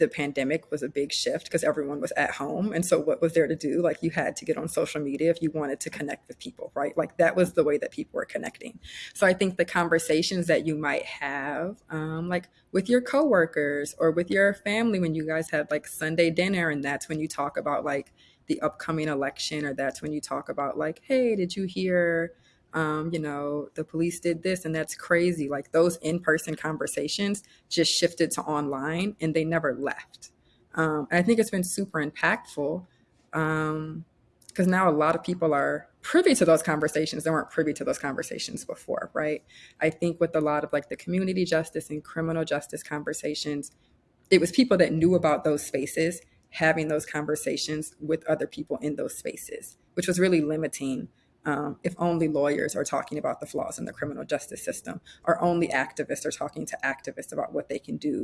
the pandemic was a big shift because everyone was at home. And so, what was there to do? Like, you had to get on social media if you wanted to connect with people, right? Like, that was the way that people were connecting. So, I think the conversations that you might have, um, like with your coworkers or with your family when you guys have like Sunday dinner, and that's when you talk about like the upcoming election, or that's when you talk about like, hey, did you hear? Um, you know, the police did this and that's crazy. Like those in person conversations just shifted to online and they never left. Um, I think it's been super impactful because um, now a lot of people are privy to those conversations they weren't privy to those conversations before, right? I think with a lot of like the community justice and criminal justice conversations, it was people that knew about those spaces having those conversations with other people in those spaces, which was really limiting um, if only lawyers are talking about the flaws in the criminal justice system, or only activists are talking to activists about what they can do